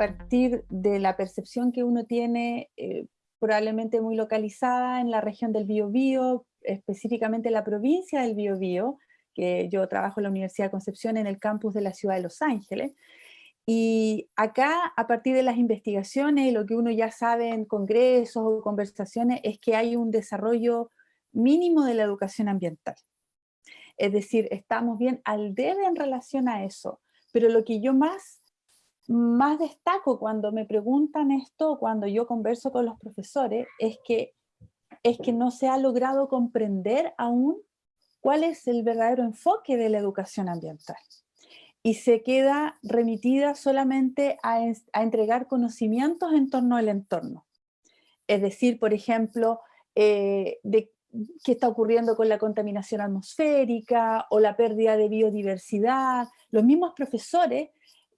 partir de la percepción que uno tiene eh, probablemente muy localizada en la región del Biobío, específicamente la provincia del Biobío, que yo trabajo en la Universidad de Concepción en el campus de la ciudad de Los Ángeles, y acá, a partir de las investigaciones y lo que uno ya sabe en congresos o conversaciones, es que hay un desarrollo mínimo de la educación ambiental. Es decir, estamos bien al debe en relación a eso, pero lo que yo más, más destaco cuando me preguntan esto, cuando yo converso con los profesores, es que, es que no se ha logrado comprender aún cuál es el verdadero enfoque de la educación ambiental. Y se queda remitida solamente a, entregar conocimientos en torno al entorno. Es decir, por ejemplo, eh, de qué está ocurriendo con la contaminación atmosférica o la pérdida de biodiversidad. Los mismos profesores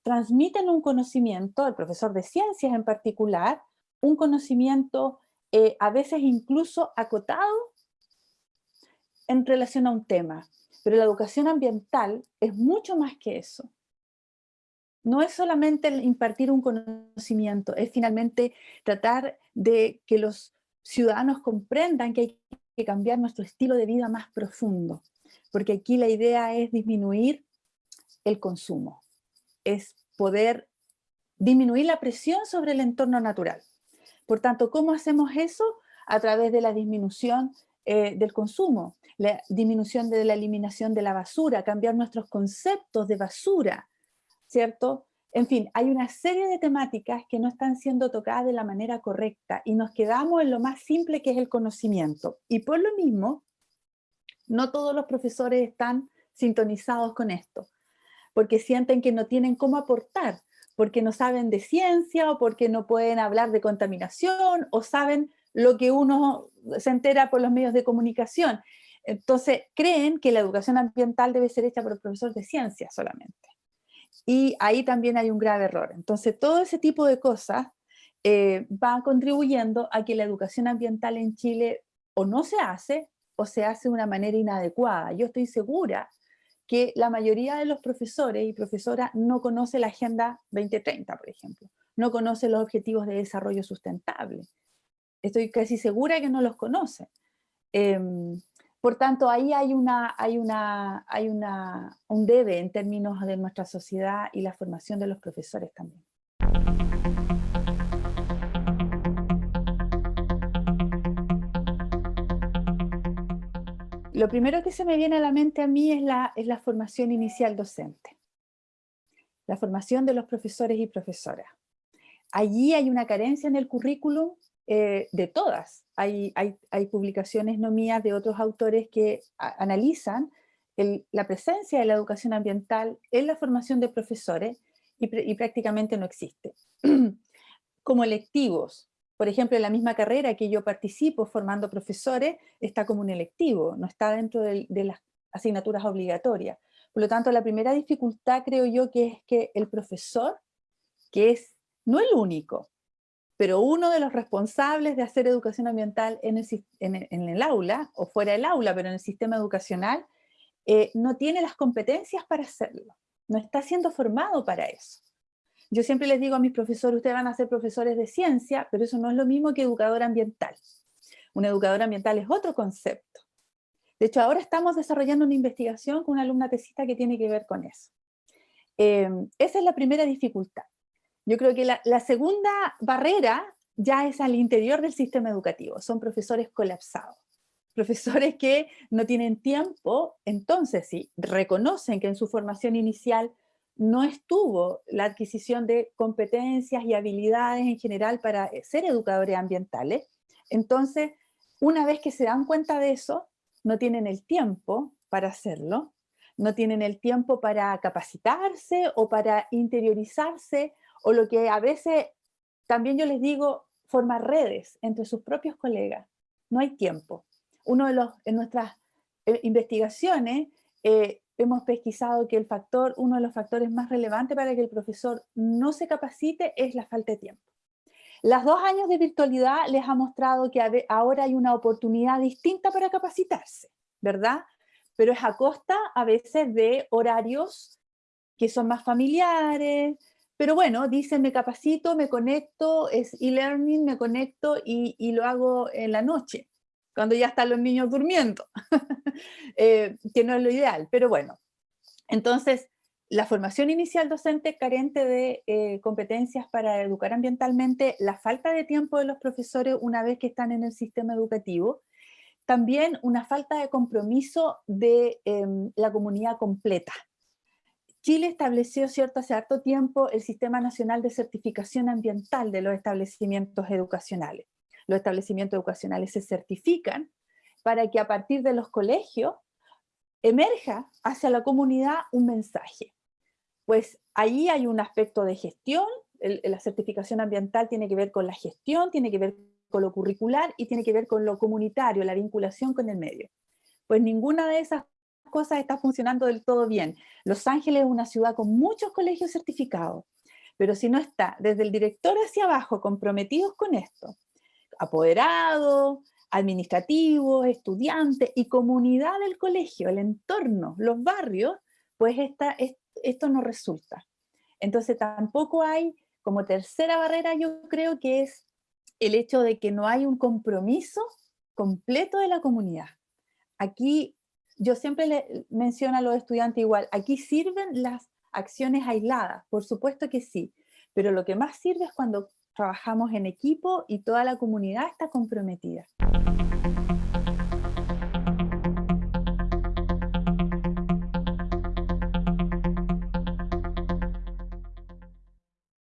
transmiten un conocimiento, el profesor de ciencias en particular, un conocimiento eh, a veces incluso acotado en relación a un tema, pero la educación ambiental es mucho más que eso. No es solamente impartir un conocimiento, es finalmente tratar de que los ciudadanos comprendan que hay que cambiar nuestro estilo de vida más profundo, porque aquí la idea es disminuir el consumo, es poder disminuir la presión sobre el entorno natural. Por tanto, ¿cómo hacemos eso? A través de la disminución eh, del consumo, la disminución de la eliminación de la basura, cambiar nuestros conceptos de basura, ¿cierto? En fin, hay una serie de temáticas que no están siendo tocadas de la manera correcta y nos quedamos en lo más simple que es el conocimiento. Y por lo mismo, no todos los profesores están sintonizados con esto, porque sienten que no tienen cómo aportar, porque no saben de ciencia o porque no pueden hablar de contaminación o saben lo que uno se entera por los medios de comunicación. Entonces, creen que la educación ambiental debe ser hecha por el profesor de ciencia solamente. Y ahí también hay un grave error. Entonces, todo ese tipo de cosas eh, va contribuyendo a que la educación ambiental en Chile o no se hace, o se hace de una manera inadecuada. Yo estoy segura que la mayoría de los profesores y profesoras no conoce la Agenda 2030, por ejemplo. No conoce los Objetivos de Desarrollo Sustentable. Estoy casi segura que no los conoce. Em, por tanto, ahí hay, una, hay, una, hay una, un debe en términos de nuestra sociedad y la formación de los profesores también. Lo primero que se me viene a la mente a mí es la, formación inicial docente. La formación de los profesores y profesoras. Allí hay una carencia en el currículum eh, de todas. Hay, hay, publicaciones no mías de otros autores que analizan la presencia de la educación ambiental en la formación de profesores y, prácticamente no existe. como electivos, por ejemplo, en la misma carrera que yo participo formando profesores, está como un electivo, no está dentro de, las asignaturas obligatorias. Por lo tanto, la primera dificultad creo yo que es que el profesor, que es no el único, pero uno de los responsables de hacer educación ambiental en el, aula, o fuera del aula, pero en el sistema educacional, eh, no tiene las competencias para hacerlo, no está siendo formado para eso. Yo siempre les digo a mis profesores, ustedes van a ser profesores de ciencia, pero eso no es lo mismo que educador ambiental. Un educador ambiental es otro concepto. De hecho, ahora estamos desarrollando una investigación con una alumna tesista que tiene que ver con eso. Eh, esa es la primera dificultad. Yo creo que la, segunda barrera ya es al interior del sistema educativo, son profesores colapsados. Profesores que no tienen tiempo, entonces sí, reconocen que en su formación inicial no estuvo la adquisición de competencias y habilidades en general para ser educadores ambientales. Entonces, una vez que se dan cuenta de eso, no tienen el tiempo para hacerlo, no tienen el tiempo para capacitarse o para interiorizarse o lo que a veces también yo les digo, formar redes entre sus propios colegas. No hay tiempo. Uno de los, en nuestras eh, investigaciones eh, hemos pesquisado que el factor, uno de los factores más relevantes para que el profesor no se capacite es la falta de tiempo. Las dos años de virtualidad les ha mostrado que ahora hay una oportunidad distinta para capacitarse, ¿verdad? Pero es a costa a veces de horarios que son más familiares, pero bueno, dice, me capacito, me conecto, es e-learning, me conecto y, y, lo hago en la noche, cuando ya están los niños durmiendo, eh, que no es lo ideal, pero bueno. Entonces, la formación inicial docente carente de eh, competencias para educar ambientalmente, la falta de tiempo de los profesores una vez que están en el sistema educativo, también una falta de compromiso de em, la comunidad completa. Chile estableció cierto hace harto tiempo el Sistema Nacional de Certificación Ambiental de los establecimientos educacionales. Los establecimientos educacionales se certifican para que a partir de los colegios emerja hacia la comunidad un mensaje pues ahí hay un aspecto de gestión, la certificación ambiental tiene que ver con la gestión, tiene que ver con lo curricular y tiene que ver con lo comunitario, la vinculación con el medio. Pues ninguna de esas cosas está funcionando del todo bien. Los Ángeles es una ciudad con muchos colegios certificados, pero si no está desde el director hacia abajo comprometidos con esto, apoderados, administrativos, estudiantes y comunidad del colegio, el entorno, los barrios, pues esta, esto no resulta. Entonces tampoco hay, como tercera barrera yo creo que es el hecho de que no hay un compromiso completo de la comunidad. Aquí yo siempre le menciono a los estudiantes igual, aquí sirven las acciones aisladas, por supuesto que sí, pero lo que más sirve es cuando trabajamos en equipo y toda la comunidad está comprometida.